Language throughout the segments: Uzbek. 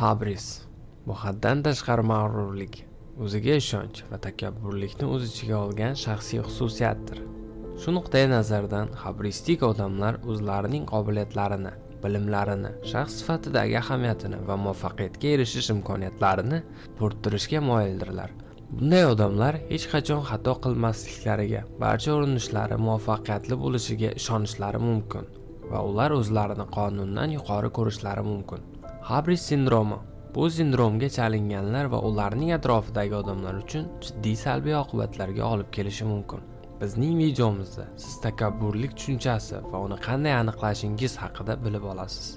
Habris bu haddan tashqari mag'rurlik, o'ziga ishonch va takabburlikni o'z ichiga olgan shaxsiy xususiyatdir. Shu nuqtai nazardan habristik odamlar o'zlarining qobiliyatlarini, bilimlarini, shaxs sifatidagi ahamiyatini va muvaffaqiyatga erishish imkoniyatlarini bo'rttirishga moyildirlar. Bunday odamlar hech qachon xato qilmasliklariga, barcha urinishlari muvaffaqiyatli bo'lishiga ishonishlari mumkin va ular o'zlarini qonundan yuqori ko'rishlari mumkin. Habris sindromi bu sindromga chalinganlar va ularning atrofidagi odamlar uchun jiddiy salbiy oqibatlarga olib kelishi mumkin. Bizning videomizda siz takabburlik tushunchasi va uni qanday aniqlashingiz haqida bilib olasiz.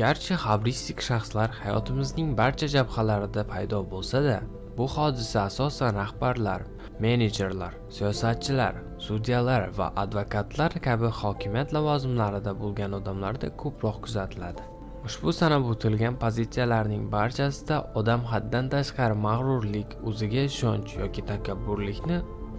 Garchi habristik shaxslar hayotimizning barcha jabhalarida paydo bo'lsa-da, bu hodisa asosan rahbarlar, menejerlar, siyosatchilar, sudyalar va advokatlar kabi hokimiyat lavozimlarida bo'lgan odamlarda ko'proq kuzatiladi. Ushbu sanab o'tilgan pozitsiyalarning barchasida odam haddan tashqari mag'rurlik, o'ziga ishonch yoki takabburlikni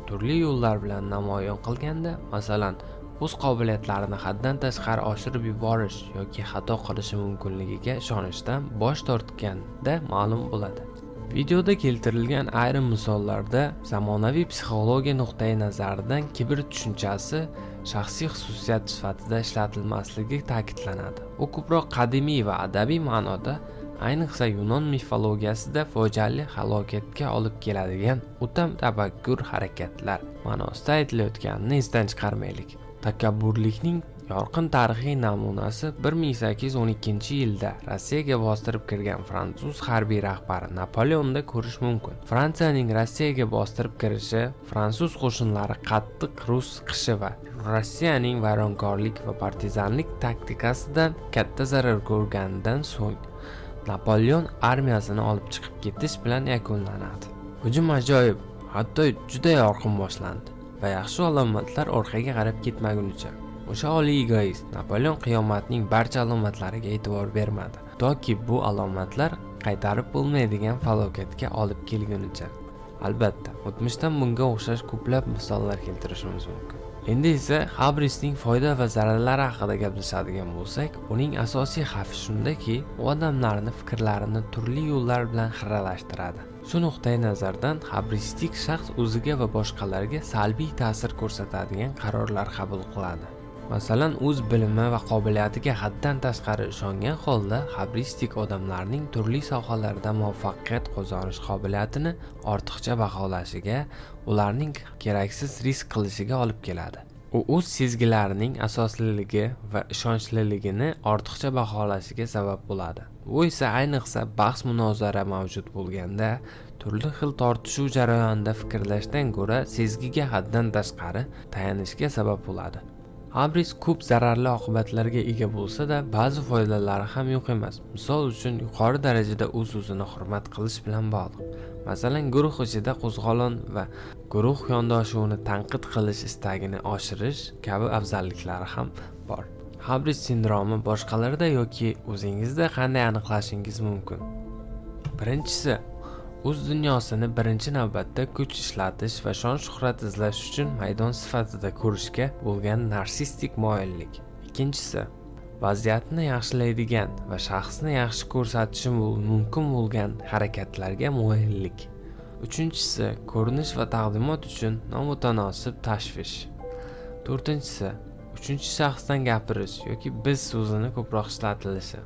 turli yo'llar bilan namoyon qilganda, masalan, o'z qobiliyatlarini haddan tashqari oshirib yuborish yoki xato qilishi mumkinligiga ishonishdan bosh tortganda ma'lum bo'ladi. Videoda keltirilgan ayrim misollarda zamonaviy psixologiya nuqtai nazaridan kibr tushunchasi shaxsiy xususiyat sifatida ishlatilmasligi ta'kidlanadi. U ko'proq qadimiy va adabiy ma'noda, ayniqsa Yunon mifologiyasida fojiali halokatga olib keladigan o'ta tabakkur harakatlar ma'nosida aytilayotganini esdan chiqarmaylik. Takabburlikning yorqin tarixiy namunasi 1812-yilda Rossiyaga bostirib kirgan fransuz harbiy rahbari Napoleonda ko'rish mumkin. Fransiyaning Rossiyaga bostirib kirishi, fransuz qo'shinlari qattiq rus qishi va Rossiyaning vayronkorlik va partizanlik taktikasidan katta zarar ko'rganidan so'ng Napoleon armiyasini olib chiqib ketish bilan yakunlanadi. Hujum ajoyib, hatto juda yorqin boshlandi va yaxshi alomatlar orqaga qarab ketmagunicha O'sha oliy egoist Napoleon qiyomatning barcha alomatlariga e'tibor bermadi, toki bu alomatlar qaytarib bo'lmaydigan falokatga olib kelgunicha. Albatta, o'tmishdan bunga o'xshash ko'plab misollar keltirishimiz mumkin. Endi esa Habrisning foyda va zararlari haqida gaplashadigan bo'lsak, uning asosiy xavfi shundaki, u odamlarni fikrlarini turli yo'llar bilan xiralashtiradi. Shu nuqtai nazardan habristik shaxs o'ziga va boshqalarga salbiy ta'sir ko'rsatadigan qarorlar qabul qiladi. Masalan, o'z bilimi va qobiliyatiga haddan tashqari ishongan holda xabristik odamlarning turli sohalarda muvaffaqiyat qozonish qobiliyatini ortiqcha baholashiga, ularning keraksiz risk qilishiga olib keladi. U o'z sezgilarining asosliligi va ishonchliligini ortiqcha baholashiga sabab bo'ladi. Bu esa ayniqsa bahs-munozara mavjud bo'lganda, turli xil tortishuv jarayonida fikrlashdan ko'ra sezgiga haddan tashqari tayanishga sabab bo'ladi. Abris ko'p zararli oqibatlarga ega bo'lsa-da, ba'zi foydalari ham yo'q emas. Misol uchun, yuqori darajada o'z-o'zini hurmat qilish bilan bog'liq. Masalan, guruh ichida qo'zg'olon va guruh yondoshuvini tanqid qilish istagini oshirish kabi afzalliklari ham bor. Habris sindromi boshqalarda yoki o'zingizda qanday aniqlashingiz mumkin? Birinchisi, o'z dunyosini birinchi navbatda kuch ishlatish va shon shuhrat izlash uchun maydon sifatida ko'rishga bo'lgan narsistik moyillik. Ikkinchisi vaziyatni yaxshilaydigan va shaxsni yaxshi ko'rsatishi mumkin bo'lgan harakatlarga moyillik. Uchinchisi ko'rinish va taqdimot uchun nomutanosib tashvish. To'rtinchisi uchinchi shaxsdan gapirish yoki biz so'zini ko'proq ishlatilishi.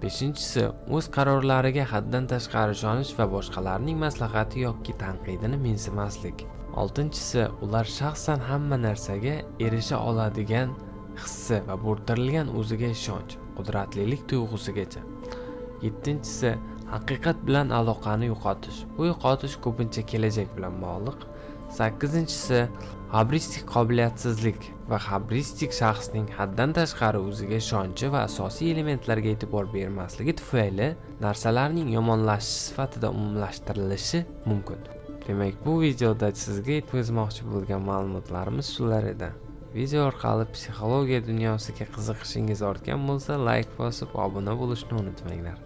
Beshinchisi, o'z qarorlariga haddan tashqari ishonish va boshqalarning maslahati yoki tanqidini mensimaslik. Oltinchisi, ular shaxsan hamma narsaga erisha oladigan hissi va bo'rttirilgan o'ziga ishonch, qudratlilik tuyg'usigacha. Yettinchisi, haqiqat bilan aloqani yo'qotish. Bu yo'qotish ko'pincha kelajak bilan bog'liq. Sakkizinchisi, habristik qobiliyatsizlik va habristik shaxsning haddan tashqari o'ziga ishonchi va asosiy elementlarga e'tibor bermasligi tufayli narsalarning yomonlashishi sifatida umumlashtirilishi mumkin. Demak, bu videoda sizga yetkazmoqchi bo'lgan ma'lumotlarimiz shular edi. Video orqali psixologiya dunyosiga qiziqishingiz ortgan bo'lsa, like bosib, obuna bo'lishni unutmanglar.